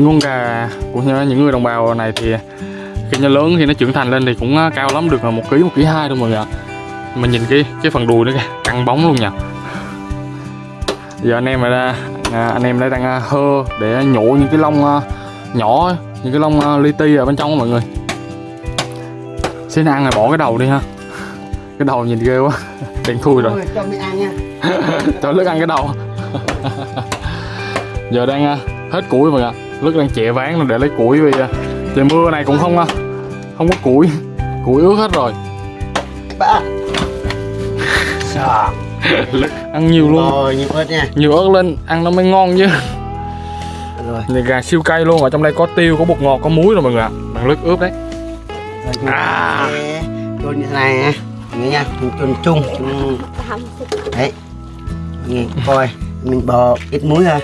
những con gà của những người đồng bào này thì khi nó lớn khi nó trưởng thành lên thì cũng ờ, cao lắm được là một ký một ký hai thôi mọi người ạ. Mà nhìn cái cái phần đùi nó kìa căng bóng luôn nha giờ anh em đây à, anh em đang à, hơ để nhổ những cái lông à, nhỏ những cái lông li ti ở bên trong mọi người. Xin ăn là bỏ cái đầu đi ha. Cái đầu nhìn ghê quá đen thui rồi. Cho mình ăn nha. Cho lức ăn cái đầu. Giờ đang à, hết củi mọi người ạ lức đang chẹ ván rồi để lấy củi vì trời mưa này cũng không à, không có củi. Củi ướt hết rồi. Ba. Ăn nhiều luôn. Rồi, nhiều ớt nha. Nhiều ớt lên ăn nó mới ngon chứ. Rồi, này gà siêu cay luôn ở trong đây có tiêu có bột ngọt có muối rồi mọi người ạ. Bằng lức ướp đấy. Rồi À. chôn như thế này nha Nghe nha, mình chôn chung. Chung Đấy. Nghe, coi Mình bỏ ít muối thôi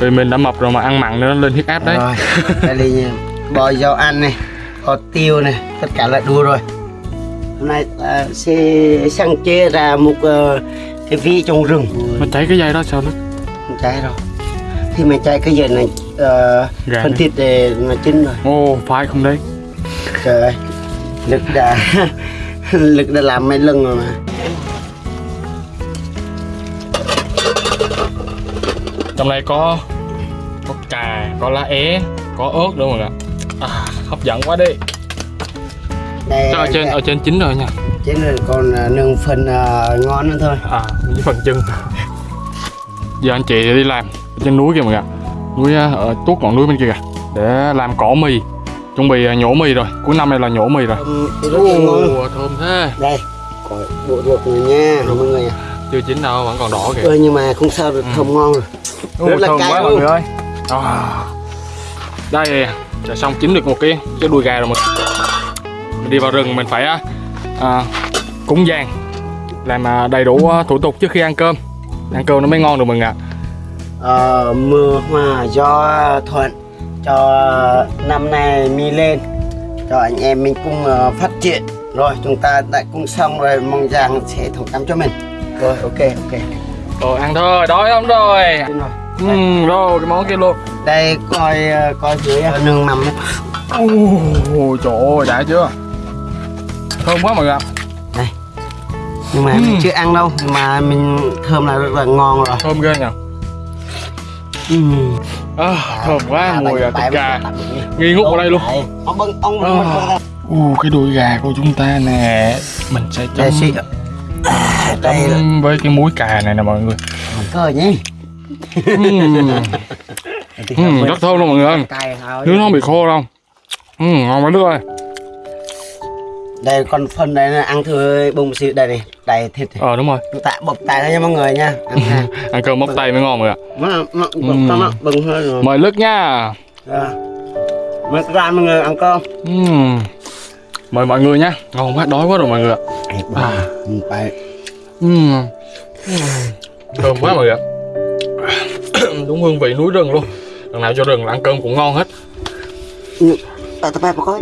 vì mình đã mập rồi mà ăn mặn nữa nó lên huyết áp đấy. Rồi, đây là Bò rau ăn này Có tiêu này, tất cả là đủ rồi. Hôm nay ta sẽ sáng chế ra một ờ, cái vị trong rừng. Nó cháy cái dây đó sao nó? Không cháy đâu. Thì mình cháy cái giờ này ờ, Gà thịt để nó chín rồi. Ô phải không đấy? Trời ơi Lực đã Lực đã làm mấy lần rồi mà trong đây có có cà có lá é có ớt nữa mọi người ạ? À, hấp dẫn quá đi. Đây Chắc ở trên ở trên chín rồi nha. Trên rồi còn ờ, nương phần ờ, ngon nữa thôi. À với phần chân. Giờ anh chị đi làm ở trên núi kìa mọi người ạ. Núi à, ở tuốt ngọn núi bên kia kìa để làm cỏ mì. Chuẩn bị à, nhổ mì rồi. Cuối năm này là nhổ mì rồi. Ngon. Ồ, thơm thế. Đây Coi bộ ruột rồi nha mọi người chưa chín đâu vẫn còn đỏ kìa. Ừ, nhưng mà không sao được thơm ngon rồi. Ôi, Rất là cay quá luôn. mọi người ơi. À. đây đã xong chín được một cái cái đùi gà rồi mình mình đi vào rừng mình phải à, à, cúng giang làm à, đầy đủ à, thủ tục trước khi ăn cơm. Ăn cơm nó mới ngon được mọi người ạ. Ờ, mưa hòa gió thuận cho năm nay mi lên cho anh em mình cùng ờ, phát triển. Rồi chúng ta đã cùng xong rồi mong rằng sẽ thông cảm cho mình rồi ok ok. Rồi ăn thôi đói lắm rồi. Ừ, rồi cái món kia luôn. Đây coi ờ, coi dưới ờ, nương mầm. Ôi trời ơi đã chưa? Thơm quá mọi người ạ. Nhưng mà Ừ. mình chưa ăn đâu mà mình thơm là rất là ngon rồi. Thơm ghê nhỉ ừ. à, thơm quá mùi à, thịt gà. nghi ngút vào đây luôn. ông bưng ông À. bưng cái đùi gà của chúng ta nè. Mình sẽ chấm đây là với cái muối cà này nè mọi người. Cơ nhé ừm, rất thơm luôn mọi người ơi. thôi. Nước nó không bị khô đâu. Ừm, ngon quá nước ơi. Đây còn phần này ăn thử bông xịu đây này đầy thịt này. ờ đúng rồi. Ta bọc tay ra nha mọi người nha. Ăn cơm móc tay mới ngon mọi người ạ. Ừ. mời lức nha. Rồi. mời bạn mọi người ăn cơm. Ừm, mời mọi người nha. Ngon quá đói quá rồi mọi người ạ. À. Ừ. Thơm quá mọi người ạ. Đúng hương vị núi rừng luôn. Lần nào cho rừng là ăn cơm cũng ngon hết. Ừ. Tại tập bài có